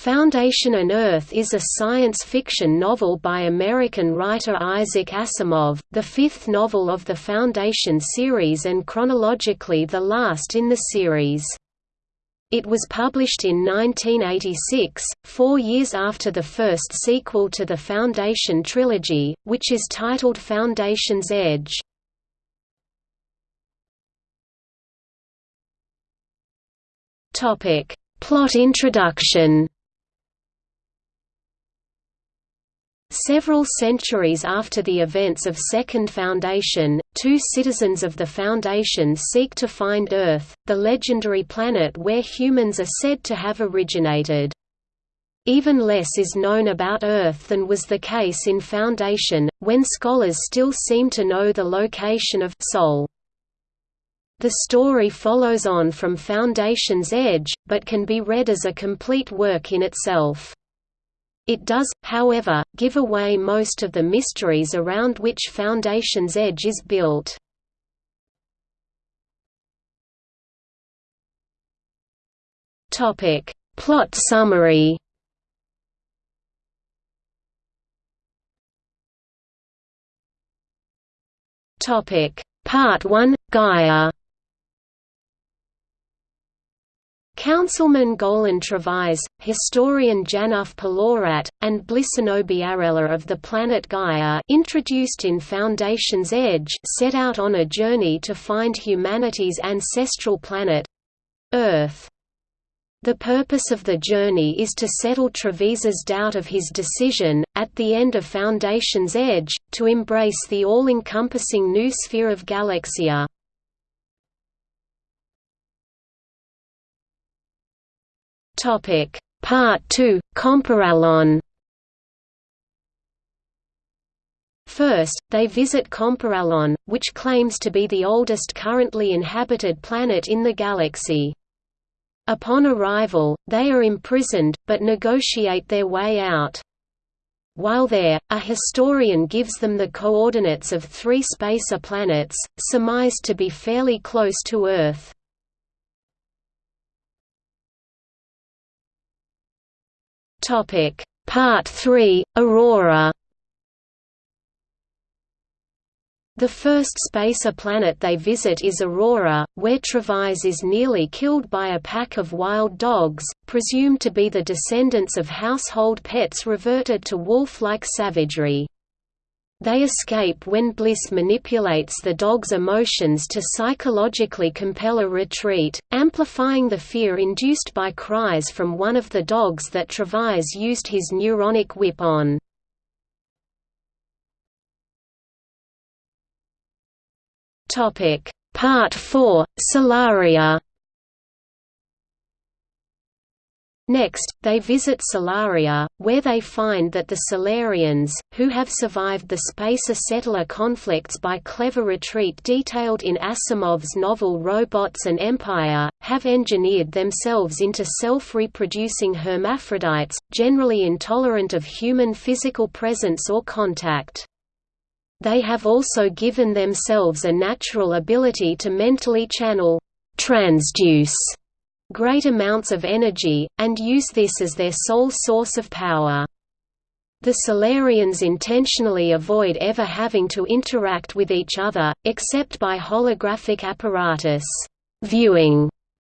Foundation and Earth is a science fiction novel by American writer Isaac Asimov, the fifth novel of the Foundation series and chronologically the last in the series. It was published in 1986, four years after the first sequel to the Foundation trilogy, which is titled Foundation's Edge. Plot introduction Several centuries after the events of Second Foundation, two citizens of the Foundation seek to find Earth, the legendary planet where humans are said to have originated. Even less is known about Earth than was the case in Foundation, when scholars still seem to know the location of Sol. The story follows on from Foundation's Edge, but can be read as a complete work in itself. It does, however, give away most of the mysteries around which Foundation's Edge is built. Topic: Plot summary. Topic: Part 1: Gaia. Councilman Golan Trevize, historian Janov Pelorat, and Blissenobiarella of the planet Gaia introduced in Foundation's Edge set out on a journey to find humanity's ancestral planet—Earth. The purpose of the journey is to settle Trevize's doubt of his decision, at the end of Foundation's Edge, to embrace the all-encompassing new sphere of Galaxia. Topic Part 2 Comporellon First, they visit Comporellon, which claims to be the oldest currently inhabited planet in the galaxy. Upon arrival, they are imprisoned, but negotiate their way out. While there, a historian gives them the coordinates of three spacer planets, surmised to be fairly close to Earth. Topic Part 3 Aurora The first spacer planet they visit is Aurora, where Trevize is nearly killed by a pack of wild dogs, presumed to be the descendants of household pets reverted to wolf-like savagery. They escape when Bliss manipulates the dog's emotions to psychologically compel a retreat, amplifying the fear induced by cries from one of the dogs that Trevize used his neuronic whip on. Part 4, Solaria Next, they visit Solaria, where they find that the Solarians, who have survived the spacer-settler conflicts by clever retreat detailed in Asimov's novel Robots and Empire, have engineered themselves into self-reproducing hermaphrodites, generally intolerant of human physical presence or contact. They have also given themselves a natural ability to mentally channel transduce great amounts of energy, and use this as their sole source of power. The Solarians intentionally avoid ever having to interact with each other, except by holographic apparatus viewing,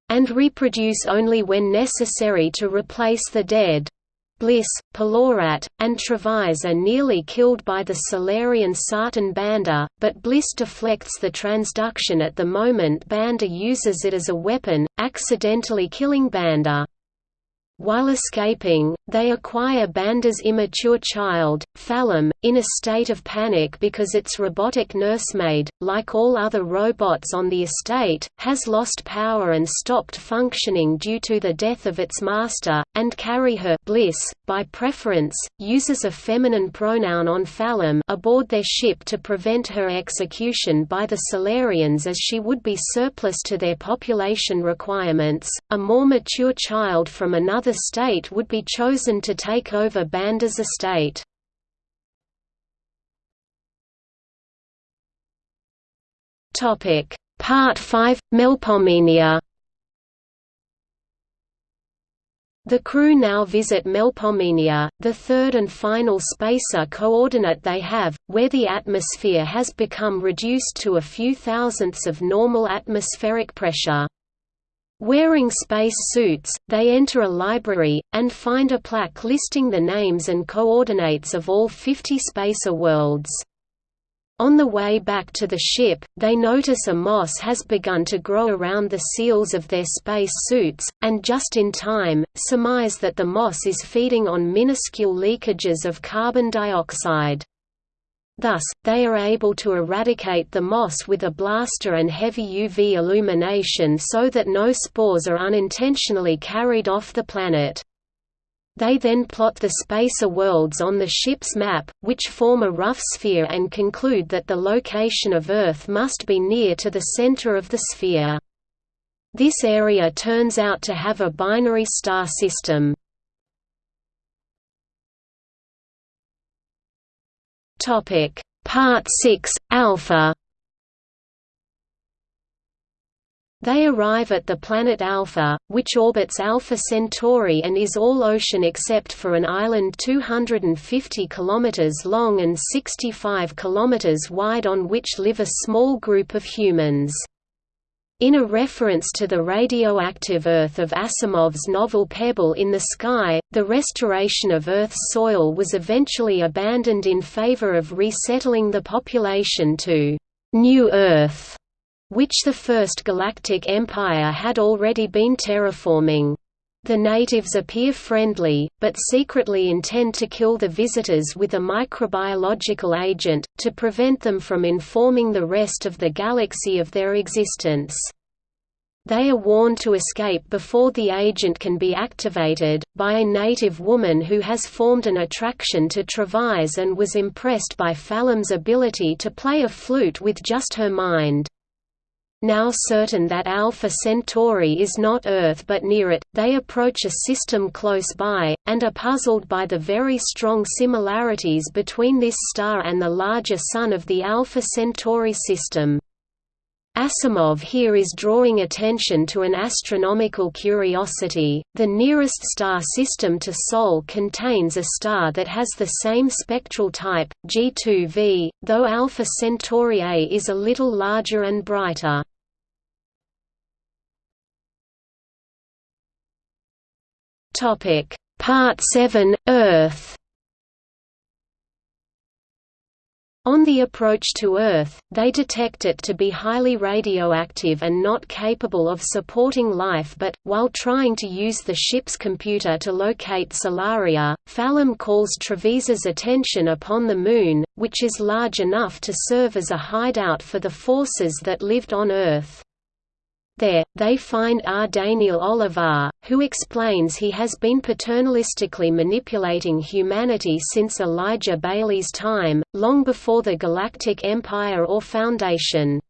and reproduce only when necessary to replace the dead. Bliss, Pelorat, and Trevize are nearly killed by the Solarian Sarton Bander, but Bliss deflects the transduction at the moment Bander uses it as a weapon, accidentally killing Bander. While escaping, they acquire Bander's immature child, Fallom, in a state of panic because its robotic nursemaid, like all other robots on the estate, has lost power and stopped functioning due to the death of its master, and carry her Bliss, by preference, uses a feminine pronoun on Fallom aboard their ship to prevent her execution by the Solarians as she would be surplus to their population requirements. A more mature child from another another state would be chosen to take over Bander's estate. Part 5 – Melpomene The crew now visit Melpomene, the third and final spacer coordinate they have, where the atmosphere has become reduced to a few thousandths of normal atmospheric pressure. Wearing space suits, they enter a library, and find a plaque listing the names and coordinates of all 50 spacer worlds. On the way back to the ship, they notice a moss has begun to grow around the seals of their space suits, and just in time, surmise that the moss is feeding on minuscule leakages of carbon dioxide. Thus, they are able to eradicate the moss with a blaster and heavy UV illumination so that no spores are unintentionally carried off the planet. They then plot the spacer worlds on the ship's map, which form a rough sphere and conclude that the location of Earth must be near to the center of the sphere. This area turns out to have a binary star system. Part 6, Alpha They arrive at the planet Alpha, which orbits Alpha Centauri and is all ocean except for an island 250 km long and 65 km wide on which live a small group of humans. In a reference to the radioactive Earth of Asimov's novel Pebble in the Sky, the restoration of Earth's soil was eventually abandoned in favor of resettling the population to New Earth which the First Galactic Empire had already been terraforming. The natives appear friendly, but secretly intend to kill the visitors with a microbiological agent, to prevent them from informing the rest of the galaxy of their existence. They are warned to escape before the agent can be activated, by a native woman who has formed an attraction to Trevize and was impressed by Fallom's ability to play a flute with just her mind. Now certain that Alpha Centauri is not Earth but near it, they approach a system close by, and are puzzled by the very strong similarities between this star and the larger Sun of the Alpha Centauri system. Asimov here is drawing attention to an astronomical curiosity. The nearest star system to Sol contains a star that has the same spectral type, G2V, though Alpha Centauri A is a little larger and brighter. Topic: Part 7 Earth. On the approach to Earth, they detect it to be highly radioactive and not capable of supporting life but, while trying to use the ship's computer to locate Solaria, Fallom calls Trevize's attention upon the Moon, which is large enough to serve as a hideout for the forces that lived on Earth. There, they find R. Daneel Olivaw, who explains he has been paternalistically manipulating humanity since Elijah Baley's time, long before the Galactic Empire or Foundation.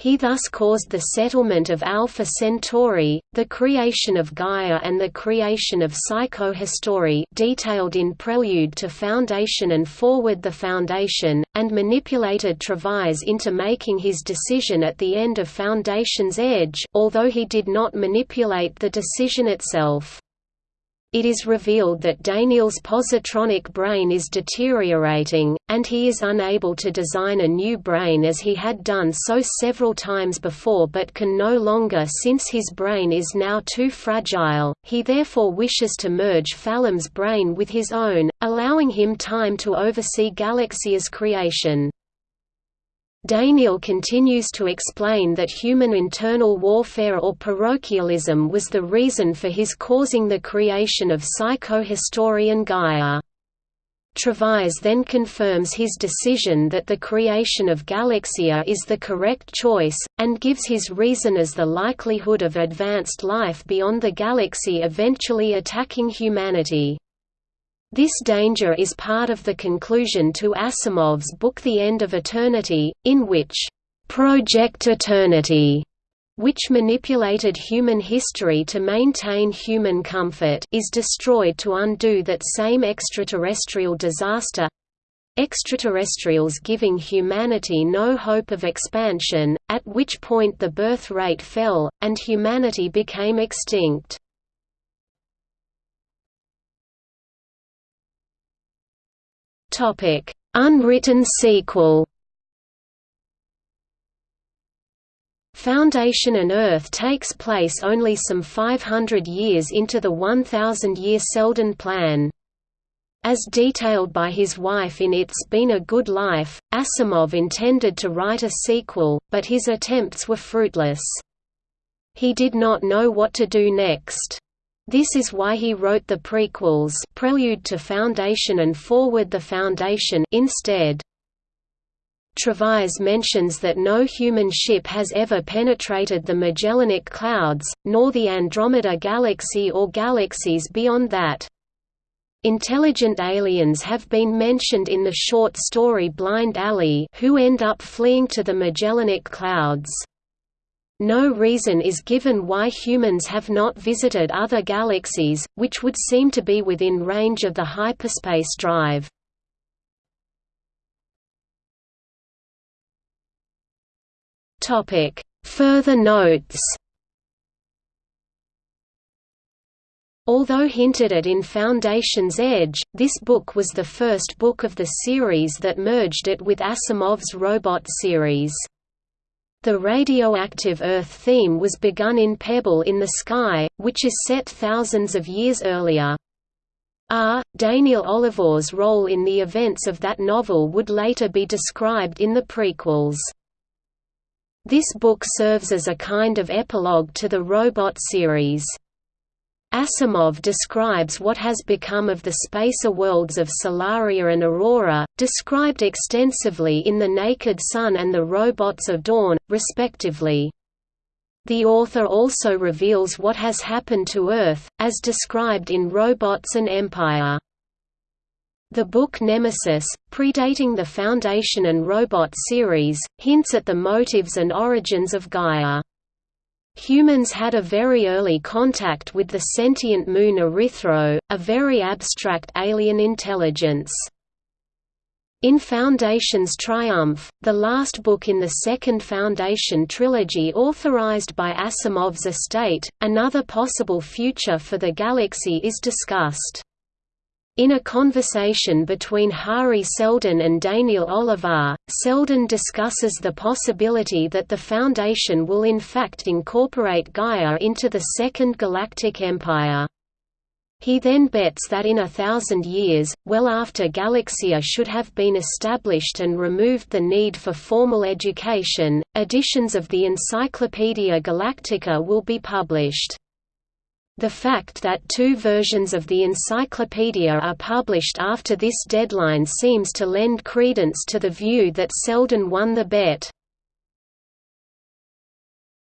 He thus caused the settlement of Alpha Centauri, the creation of Gaia and the creation of Psychohistory detailed in Prelude to Foundation and Forward the Foundation, and manipulated Trevize into making his decision at the end of Foundation's edge although he did not manipulate the decision itself. It is revealed that Daneel's positronic brain is deteriorating, and he is unable to design a new brain as he had done so several times before but can no longer since his brain is now too fragile. He therefore wishes to merge Fallom's brain with his own, allowing him time to oversee Galaxia's creation. Daneel continues to explain that human internal warfare or parochialism was the reason for his causing the creation of psychohistorian Gaia. Trevize then confirms his decision that the creation of Galaxia is the correct choice, and gives his reason as the likelihood of advanced life beyond the galaxy eventually attacking humanity. This danger is part of the conclusion to Asimov's book The End of Eternity, in which, "...Project Eternity", which manipulated human history to maintain human comfort is destroyed to undo that same extraterrestrial disaster extraterrestrials giving humanity no hope of expansion, at which point the birth rate fell, and humanity became extinct. Topic: Unwritten sequel. Foundation and Earth takes place only some 500 years into the 1,000-year Seldon Plan. As detailed by his wife in It's Been a Good Life, Asimov intended to write a sequel, but his attempts were fruitless. He did not know what to do next. This is why he wrote the prequels Prelude to Foundation and Forward the Foundation instead. Trevize mentions that no human ship has ever penetrated the Magellanic Clouds, nor the Andromeda Galaxy or galaxies beyond that. Intelligent aliens have been mentioned in the short story Blind Alley who end up fleeing to the Magellanic Clouds. No reason is given why humans have not visited other galaxies, which would seem to be within range of the hyperspace drive. Further notes Although hinted at in Foundation's Edge, this book was the first book of the series that merged it with Asimov's Robot series. The radioactive Earth theme was begun in Pebble in the Sky, which is set thousands of years earlier. R. Daneel Olivaw's role in the events of that novel would later be described in the prequels. This book serves as a kind of epilogue to the Robot series. Asimov describes what has become of the spacer worlds of Solaria and Aurora, described extensively in The Naked Sun and The Robots of Dawn, respectively. The author also reveals what has happened to Earth, as described in Robots and Empire. The book Nemesis, predating the Foundation and Robot series, hints at the motives and origins of Gaia. Humans had a very early contact with the sentient moon Erythro, a very abstract alien intelligence. In Foundation's Triumph, the last book in the second Foundation trilogy authorized by Asimov's estate, another possible future for the galaxy is discussed. In a conversation between Hari Seldon and Daneel Olivaw, Seldon discusses the possibility that the Foundation will in fact incorporate Gaia into the Second Galactic Empire. He then bets that in a thousand years, well after Galaxia should have been established and removed the need for formal education, editions of the Encyclopaedia Galactica will be published. The fact that two versions of the encyclopedia are published after this deadline seems to lend credence to the view that Seldon won the bet.